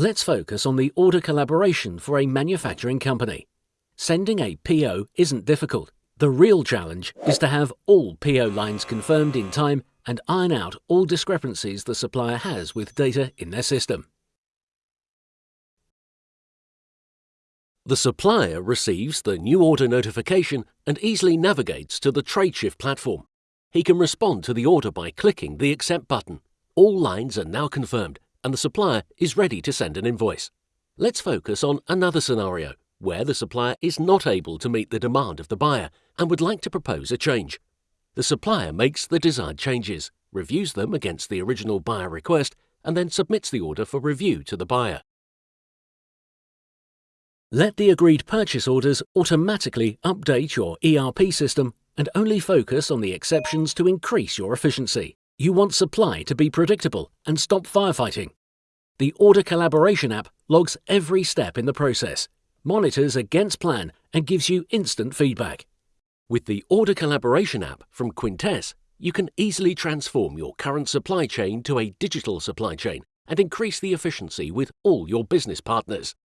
Let's focus on the order collaboration for a manufacturing company. Sending a PO isn't difficult. The real challenge is to have all PO lines confirmed in time and iron out all discrepancies the supplier has with data in their system. The supplier receives the new order notification and easily navigates to the TradeShift platform. He can respond to the order by clicking the Accept button. All lines are now confirmed and the supplier is ready to send an invoice. Let's focus on another scenario where the supplier is not able to meet the demand of the buyer and would like to propose a change. The supplier makes the desired changes, reviews them against the original buyer request, and then submits the order for review to the buyer. Let the agreed purchase orders automatically update your ERP system and only focus on the exceptions to increase your efficiency. You want supply to be predictable and stop firefighting. The Order Collaboration app logs every step in the process, monitors against plan, and gives you instant feedback. With the Order Collaboration app from Quintess, you can easily transform your current supply chain to a digital supply chain and increase the efficiency with all your business partners.